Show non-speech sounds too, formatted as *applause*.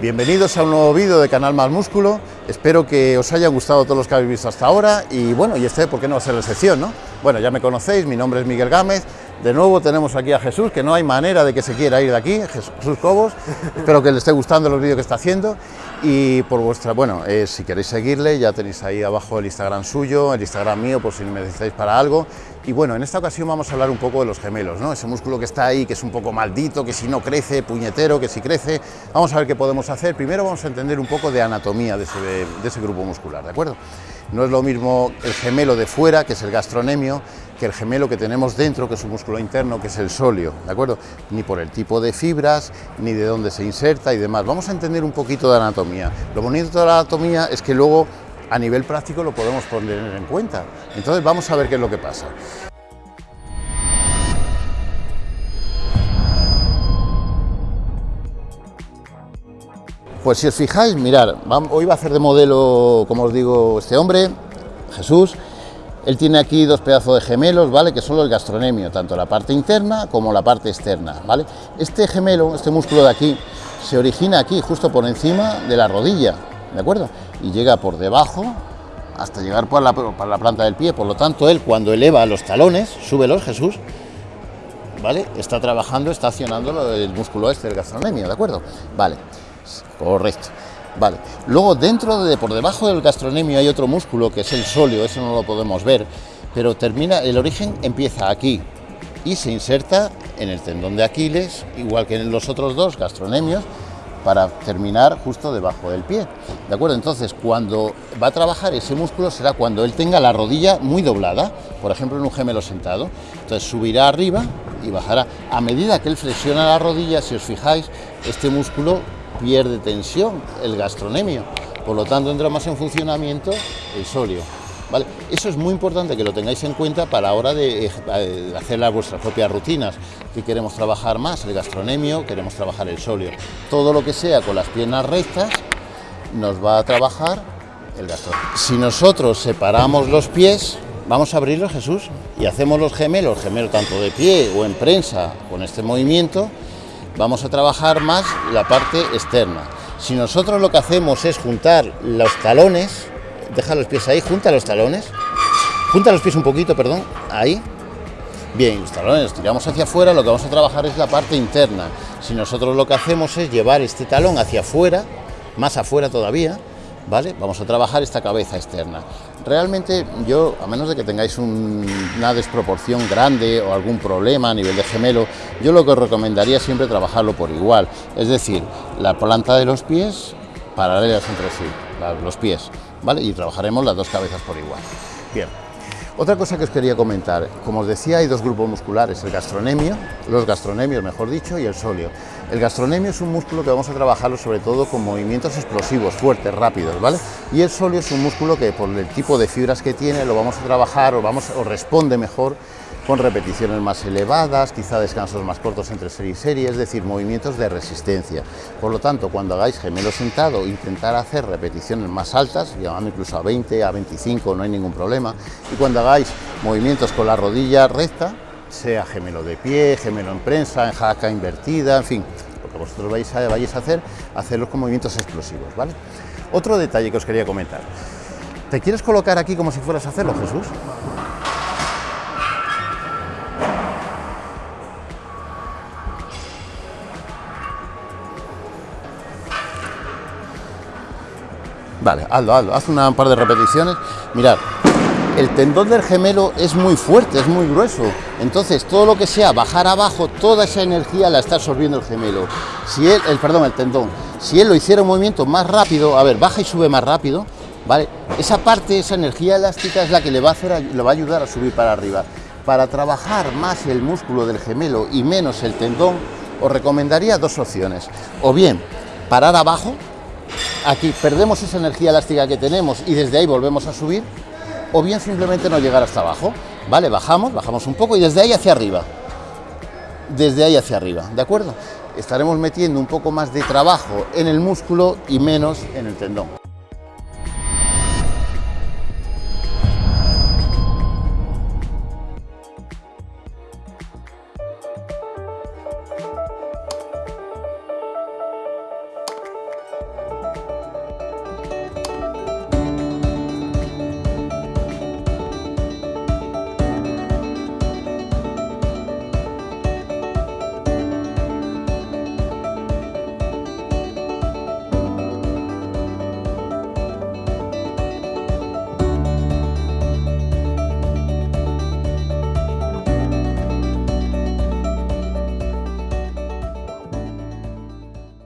Bienvenidos a un nuevo vídeo de Canal Más Músculo, espero que os hayan gustado todos los que habéis visto hasta ahora y bueno, y este, ¿por qué no va a ser la excepción, no? Bueno, ya me conocéis, mi nombre es Miguel Gámez, de nuevo tenemos aquí a Jesús, que no hay manera de que se quiera ir de aquí, Jesús Cobos, *laughs* espero que le esté gustando los vídeos que está haciendo y por vuestra, bueno, eh, si queréis seguirle, ya tenéis ahí abajo el Instagram suyo, el Instagram mío, por si me necesitáis para algo. Y bueno, en esta ocasión vamos a hablar un poco de los gemelos, ¿no? Ese músculo que está ahí, que es un poco maldito, que si no crece, puñetero, que si crece. Vamos a ver qué podemos hacer. Primero vamos a entender un poco de anatomía de ese, grupo muscular, ¿de acuerdo? No es lo mismo el gemelo de fuera, que es el gastronemio, que el gemelo que tenemos dentro, que es un músculo interno, que es el sóleo, ¿de acuerdo? Ni por el tipo de fibras, ni de dónde se inserta y demás. Vamos a entender un poquito de anatomía. Lo bonito de la anatomía es que luego a nivel práctico lo podemos poner en cuenta. Entonces vamos a ver qué es lo que pasa. Pues si os fijáis, mirar, hoy va a hacer de modelo, como os digo, este hombre, Jesús, él tiene aquí dos pedazos de gemelos, ¿vale? Que son los gastronemios, tanto la parte interna como la parte externa, ¿vale? Este gemelo, este músculo de aquí, se origina aquí, justo por encima de la rodilla, ¿de acuerdo? Y llega por debajo hasta llegar por la, la planta del pie, por lo tanto, él cuando eleva los talones, súbelos, Jesús, ¿vale? Está trabajando, está accionando el músculo este, el gastronemio, ¿de acuerdo? Vale, correcto. Vale. Luego, dentro de, por debajo del gastronemio hay otro músculo que es el sóleo, eso no lo podemos ver, pero termina, el origen empieza aquí y se inserta en el tendón de Aquiles, igual que en los otros dos gastronemios, para terminar justo debajo del pie. ¿De acuerdo? Entonces, cuando va a trabajar ese músculo será cuando él tenga la rodilla muy doblada, por ejemplo en un gemelo sentado. Entonces subirá arriba y bajará. A medida que él flexiona la rodilla, si os fijáis, este músculo pierde tensión el gastronemio, por lo tanto entra más en funcionamiento el sóleo. Eso es muy importante que lo tengáis en cuenta para la hora de eh, hacer las vuestras propias rutinas, que queremos trabajar más el gastronemio, queremos trabajar el sóleo. Todo lo que sea con las piernas rectas nos va a trabajar el gastronemio. Si nosotros separamos los pies, vamos a abrirlos Jesús y hacemos los gemelos, gemelos tanto de pie o en prensa con este movimiento, vamos a trabajar más la parte externa. Si nosotros lo que hacemos es juntar los talones, deja los pies ahí, junta los talones, junta los pies un poquito, perdón, ahí. Bien, los talones tiramos hacia afuera, lo que vamos a trabajar es la parte interna. Si nosotros lo que hacemos es llevar este talón hacia afuera, más afuera todavía, ¿vale? Vamos a trabajar esta cabeza externa. Realmente yo, a menos de que tengáis una desproporción grande o algún problema a nivel de gemelo, yo lo que os recomendaría siempre trabajarlo por igual. Es decir, la planta de los pies paralelas entre sí, los pies, ¿vale? Y trabajaremos las dos cabezas por igual. Bien. Otra cosa que os quería comentar, como os decía, hay dos grupos musculares, el gastronemio, los gastronemios mejor dicho, y el sóleo. El gastronemio es un músculo que vamos a trabajarlo sobre todo con movimientos explosivos, fuertes, rápidos, ¿vale? Y el sóleo es un músculo que por el tipo de fibras que tiene lo vamos a trabajar o, vamos, o responde mejor con repeticiones más elevadas, quizá descansos más cortos entre serie y serie, es decir, movimientos de resistencia. Por lo tanto, cuando hagáis gemelo sentado, intentar hacer repeticiones más altas, llamando incluso a 20, a 25, no hay ningún problema. Y cuando hagáis movimientos con la rodilla recta, sea gemelo de pie, gemelo en prensa, en jaca invertida, en fin, lo que vosotros vais a, vais a hacer, hacerlos con movimientos explosivos, ¿vale? Otro detalle que os quería comentar. ¿Te quieres colocar aquí como si fueras a hacerlo, Jesús? Vale, hazlo, hazlo, haz un par de repeticiones. Mirad, el tendón del gemelo es muy fuerte, es muy grueso. Entonces, todo lo que sea bajar abajo, toda esa energía la está absorbiendo el gemelo. Si él, el, perdón, el tendón, si él lo hiciera un movimiento más rápido, a ver, baja y sube más rápido, ¿vale? Esa parte, esa energía elástica es la que le va a, hacer, le va a ayudar a subir para arriba. Para trabajar más el músculo del gemelo y menos el tendón, os recomendaría dos opciones. O bien, parar abajo, aquí perdemos esa energía elástica que tenemos y desde ahí volvemos a subir, o bien simplemente no llegar hasta abajo, ¿vale? Bajamos, bajamos un poco y desde ahí hacia arriba, desde ahí hacia arriba, ¿de acuerdo? Estaremos metiendo un poco más de trabajo en el músculo y menos en el tendón.